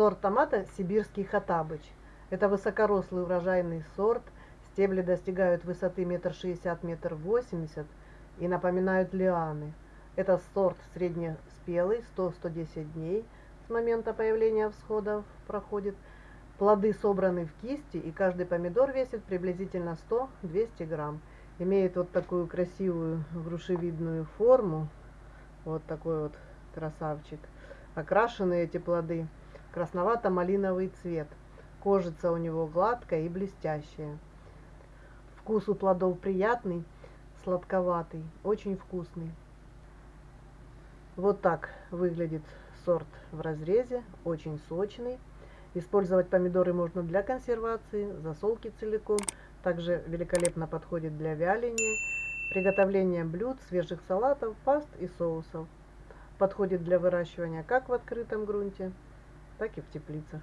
Сорт томата сибирский хатабыч. Это высокорослый урожайный сорт. Стебли достигают высоты метр шестьдесят, метр восемьдесят и напоминают лианы. Это сорт среднеспелый, 100-110 дней с момента появления всходов проходит. Плоды собраны в кисти, и каждый помидор весит приблизительно 100-200 грамм. Имеет вот такую красивую грушевидную форму. Вот такой вот красавчик. Окрашены эти плоды красновато-малиновый цвет. Кожица у него гладкая и блестящая. Вкус у плодов приятный, сладковатый, очень вкусный. Вот так выглядит сорт в разрезе, очень сочный. Использовать помидоры можно для консервации, засолки целиком. Также великолепно подходит для вяления, приготовления блюд, свежих салатов, паст и соусов. Подходит для выращивания как в открытом грунте, так и в теплицах.